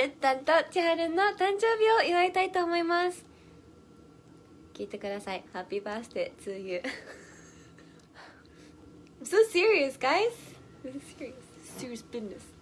べったんと千春の誕生日を祝いたいと思います聞いてくださいハッピーバースデー to you I'm so serious guys This is serious serious business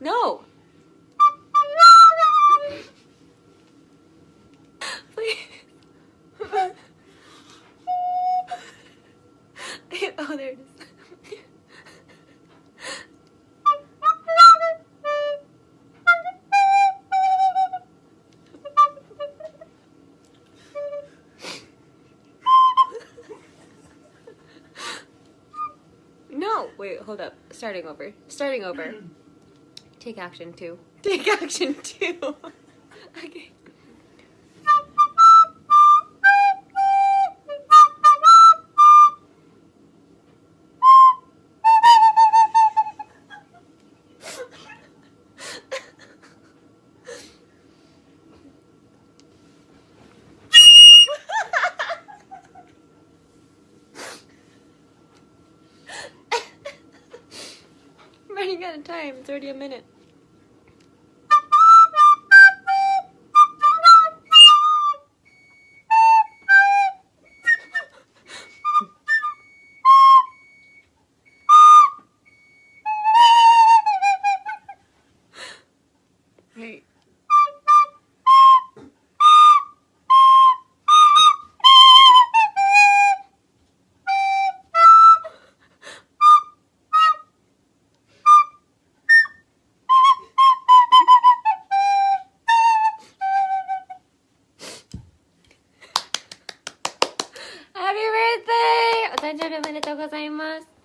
No. Oh, there it is. No, wait, hold up. Starting over. Starting over. Take action two. Take action two. okay. Running out of time. It's already a minute. Hey. 誕生日おめでとうございます。